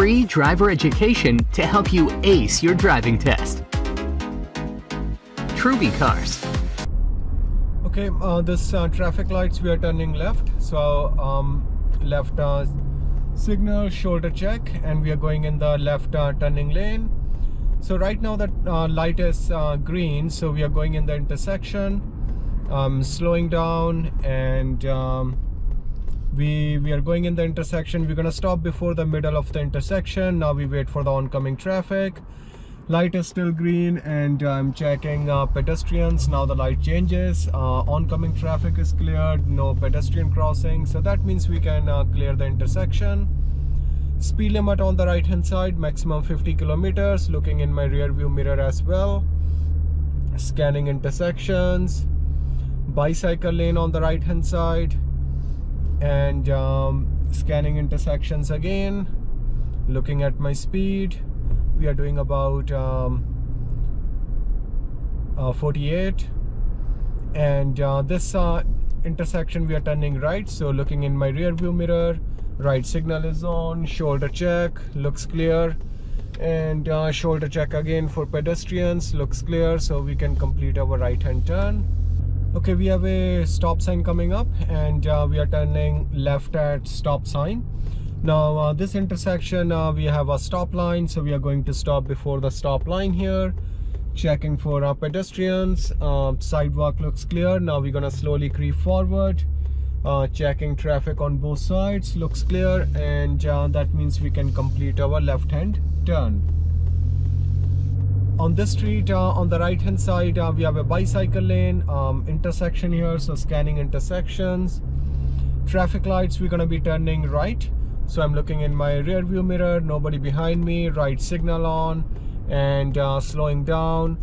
free driver education to help you ace your driving test. Truby Cars. Okay, uh, this uh, traffic lights we are turning left. So um, left uh, signal, shoulder check, and we are going in the left uh, turning lane. So right now the uh, light is uh, green, so we are going in the intersection, um, slowing down, and um, we we are going in the intersection. We're gonna stop before the middle of the intersection. Now we wait for the oncoming traffic. Light is still green and I'm checking uh, pedestrians. Now the light changes. Uh, oncoming traffic is cleared. No pedestrian crossing. So that means we can uh, clear the intersection. Speed limit on the right hand side maximum 50 kilometers. Looking in my rear view mirror as well. Scanning intersections. Bicycle lane on the right hand side and um, scanning intersections again looking at my speed. We are doing about um, uh, 48 and uh, this uh, intersection we are turning right so looking in my rear view mirror right signal is on shoulder check looks clear. And uh, shoulder check again for pedestrians looks clear so we can complete our right hand turn okay we have a stop sign coming up and uh, we are turning left at stop sign. Now uh, this intersection uh, we have a stop line so we are going to stop before the stop line here checking for our pedestrians. Uh, sidewalk looks clear. Now we're gonna slowly creep forward uh, checking traffic on both sides looks clear and uh, that means we can complete our left hand turn on this street uh, on the right hand side we have a bicycle lane um, intersection here so scanning intersections. Traffic lights we're going to be turning right. So i'm looking in my rear view mirror nobody behind me right signal on and uh, slowing down.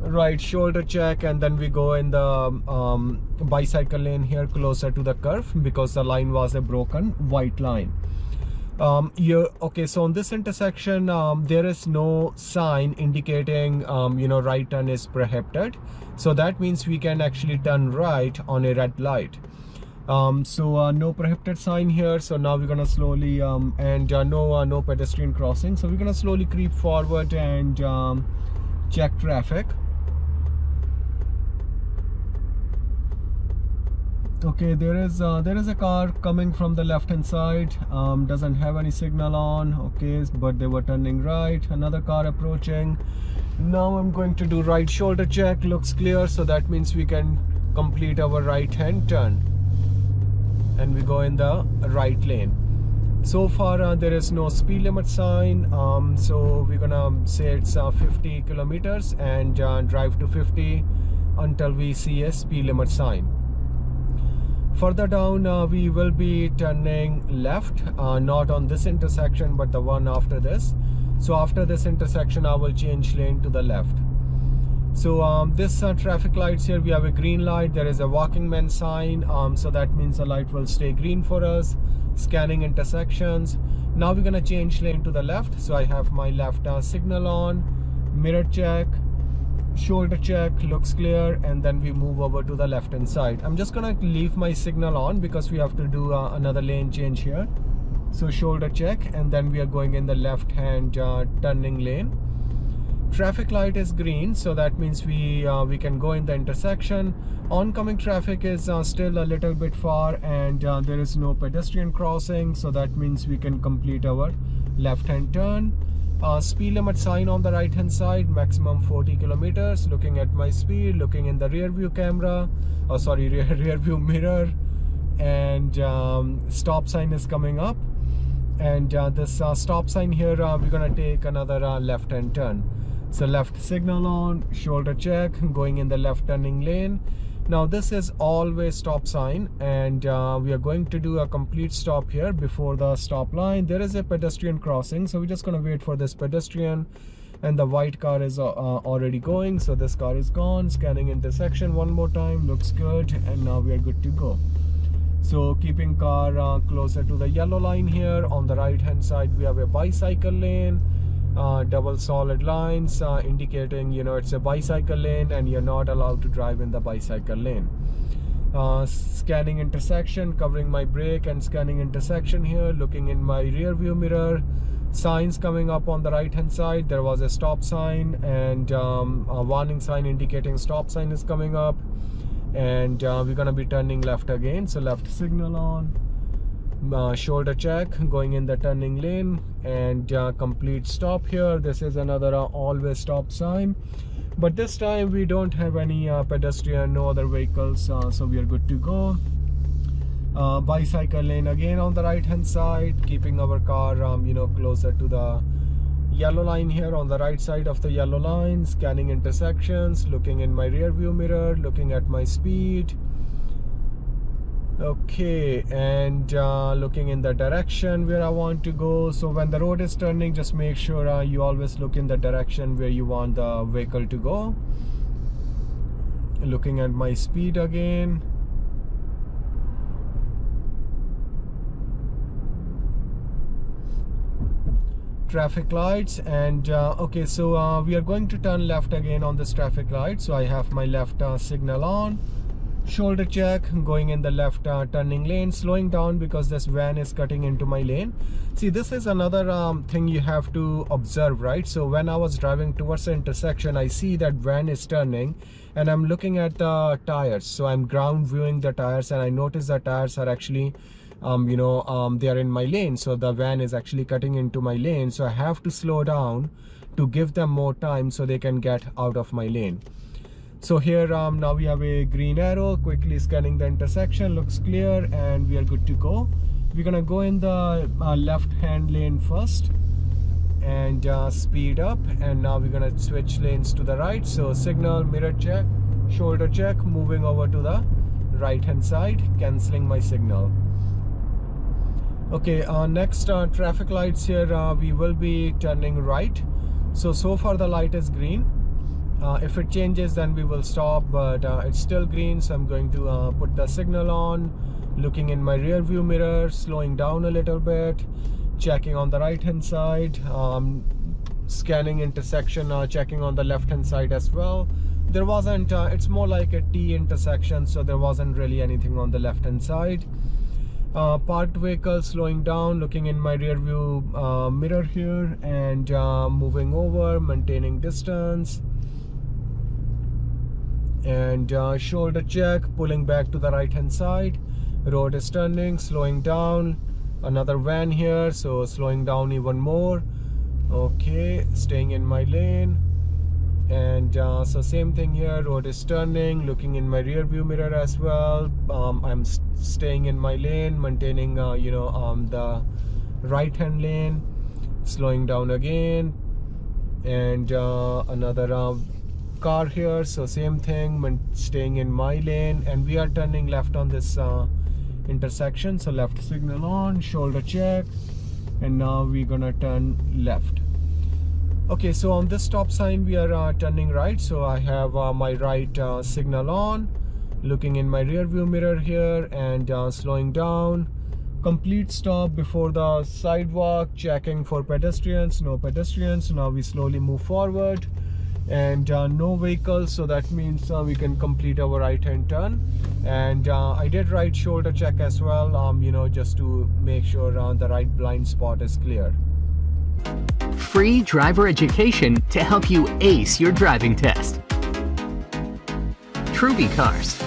Right shoulder check and then we go in the um, bicycle lane here closer to the curve because the line was a broken white line um you okay so on this intersection um, there is no sign indicating um, you know right turn is prohibited. So that means we can actually turn right on a red light. Um, so uh, no prohibited sign here. So now we're gonna slowly um, and uh, no uh, no pedestrian crossing. So we're gonna slowly creep forward and um, check traffic okay there is uh, there is a car coming from the left hand side um, doesn't have any signal on okay but they were turning right another car approaching. Now I'm going to do right shoulder check looks clear so that means we can complete our right hand turn. And we go in the right lane. So far uh, there is no speed limit sign um, so we're gonna say it's uh, 50 kilometers and uh, drive to 50 until we see a speed limit sign further down uh, we will be turning left uh, not on this intersection but the one after this. So after this intersection I will change lane to the left. So um, this uh, traffic lights here we have a green light. There is a walking man sign. Um, so that means the light will stay green for us. Scanning intersections. Now we're gonna change lane to the left. So I have my left uh, signal on mirror check shoulder check looks clear and then we move over to the left hand side. I'm just gonna leave my signal on because we have to do uh, another lane change here. So shoulder check and then we are going in the left hand uh, turning lane. Traffic light is green so that means we uh, we can go in the intersection. Oncoming traffic is uh, still a little bit far and uh, there is no pedestrian crossing so that means we can complete our left hand turn uh, speed limit sign on the right hand side maximum 40 kilometers. Looking at my speed looking in the rear view camera oh sorry rear, rear view mirror. And um, stop sign is coming up. And uh, this uh, stop sign here we're gonna take another left hand turn. So left signal on shoulder check going in the left turning lane now this is always stop sign and uh, we are going to do a complete stop here before the stop line. There is a pedestrian crossing so we're just going to wait for this pedestrian and the white car is uh, uh, already going so this car is gone. Scanning intersection one more time looks good and now we are good to go. So keeping car uh, closer to the yellow line here on the right hand side we have a bicycle lane double solid lines uh, indicating you know it's a bicycle lane and you're not allowed to drive in the bicycle lane. Uh, scanning intersection covering my brake and scanning intersection here looking in my rear view mirror signs coming up on the right hand side. There was a stop sign and um, a warning sign indicating stop sign is coming up. And uh, we're gonna be turning left again so left signal on uh, shoulder check going in the turning lane and uh, complete stop here. This is another uh, always stop sign. But this time we don't have any uh, pedestrian no other vehicles uh, so we are good to go. Bicycle lane again on the right hand side keeping our car um, you know closer to the yellow line here on the right side of the yellow line scanning intersections looking in my rear view mirror looking at my speed okay and uh, looking in the direction where I want to go so when the road is turning just make sure uh, you always look in the direction where you want the vehicle to go. Looking at my speed again. Traffic lights and uh, okay so uh, we are going to turn left again on this traffic light. So I have my left uh, signal on shoulder check going in the left uh, turning lane slowing down because this van is cutting into my lane. See this is another um, thing you have to observe right? So when I was driving towards the intersection I see that van is turning and I'm looking at the tires. So I'm ground viewing the tires and I notice the tires are actually um, you know um, they are in my lane. So the van is actually cutting into my lane. So I have to slow down to give them more time so they can get out of my lane so here um, now we have a green arrow quickly scanning the intersection looks clear and we are good to go. We're gonna go in the uh, left hand lane first and uh, speed up and now we're gonna switch lanes to the right. So signal mirror check shoulder check moving over to the right hand side canceling my signal. Okay uh, next uh, traffic lights here uh, we will be turning right. So so far the light is green uh, if it changes then we will stop but uh, it's still green so I'm going to uh, put the signal on looking in my rear view mirror slowing down a little bit checking on the right hand side um, scanning intersection uh, checking on the left hand side as well. There wasn't uh, it's more like a T intersection so there wasn't really anything on the left hand side. Uh, parked vehicle slowing down looking in my rear view uh, mirror here and uh, moving over maintaining distance and uh, shoulder check pulling back to the right hand side. Road is turning slowing down. Another van here so slowing down even more. Okay staying in my lane. And uh, so same thing here road is turning looking in my rear view mirror as well. Um, I'm st staying in my lane maintaining uh, you know um, the right hand lane. Slowing down again. And uh, another uh, car here so same thing staying in my lane and we are turning left on this uh, intersection so left signal on shoulder check and now we're gonna turn left. Okay so on this stop sign we are uh, turning right so I have uh, my right uh, signal on looking in my rear view mirror here and uh, slowing down. Complete stop before the sidewalk checking for pedestrians no pedestrians. Now we slowly move forward and uh, no vehicles so that means uh, we can complete our right hand turn. And uh, I did right shoulder check as well um, you know just to make sure uh, the right blind spot is clear. Free driver education to help you ace your driving test. Truby Cars